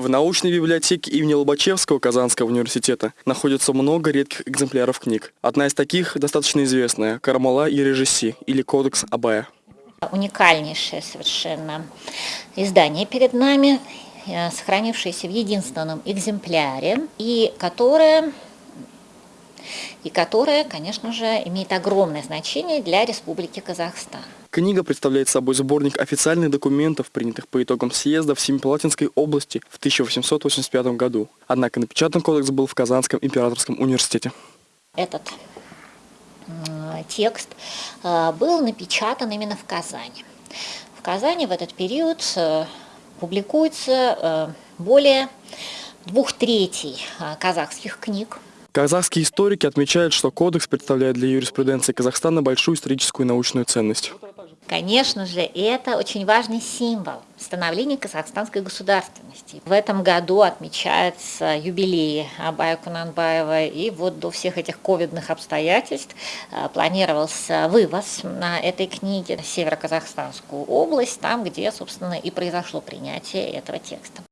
В научной библиотеке имени Лобачевского Казанского университета находится много редких экземпляров книг. Одна из таких достаточно известная – «Кармала и Режиси» или «Кодекс Абая». Уникальнейшее совершенно издание перед нами, э, сохранившееся в единственном экземпляре, и которое и которая, конечно же, имеет огромное значение для Республики Казахстан. Книга представляет собой сборник официальных документов, принятых по итогам съезда в Семипалатинской области в 1885 году. Однако напечатан кодекс был в Казанском императорском университете. Этот текст э, был напечатан именно в Казани. В Казани в этот период э, публикуется э, более двух третей казахских книг, Казахские историки отмечают, что кодекс представляет для юриспруденции Казахстана большую историческую и научную ценность. Конечно же, это очень важный символ становления казахстанской государственности. В этом году отмечается юбилей Абая Кунанбаева, и вот до всех этих ковидных обстоятельств э, планировался вывоз на этой книге в Северо-Казахстанскую область, там, где, собственно, и произошло принятие этого текста.